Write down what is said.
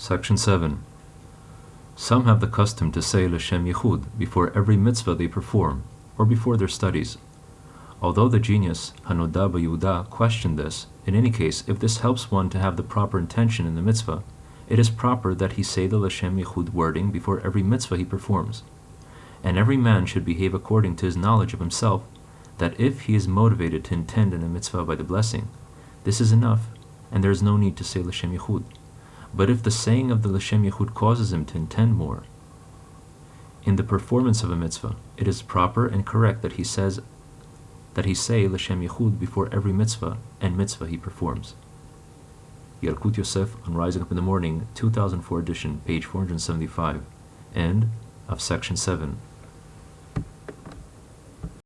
Section 7. Some have the custom to say L'Shem Yichud before every mitzvah they perform, or before their studies. Although the genius Hanoda Yehuda questioned this, in any case, if this helps one to have the proper intention in the mitzvah, it is proper that he say the L'Shem Yichud wording before every mitzvah he performs. And every man should behave according to his knowledge of himself, that if he is motivated to intend in a mitzvah by the blessing, this is enough, and there is no need to say L'Shem Yichud. But if the saying of the L'Shem Yichud causes him to intend more, in the performance of a mitzvah, it is proper and correct that he says that he say L'Shem Yichud before every mitzvah and mitzvah he performs. Yalkut Yosef on Rising Up in the Morning, 2004 edition, page 475, end of section 7.